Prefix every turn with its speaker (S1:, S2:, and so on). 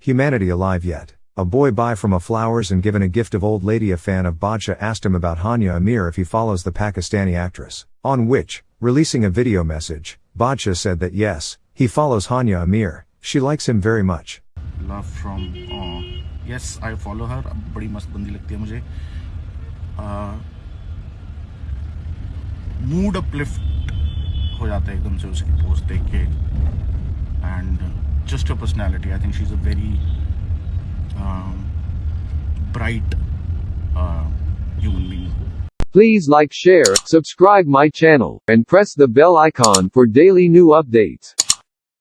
S1: humanity alive yet. A boy buy from a flowers and given a gift of old lady a fan of Badshah asked him about Hania Amir if he follows the Pakistani actress. On which, releasing a video message, Badshah said that yes, he follows Hania Amir, she likes him very much.
S2: love from uh, yes I follow her बड़ी मस्त बंदी लगती है मुझे mood uplift हो जाता है एकदम से उसकी पोस्ट देख के just her personality. I think she's a very um, bright uh, human being.
S3: Please like, share, subscribe my channel, and press the bell icon for daily new updates.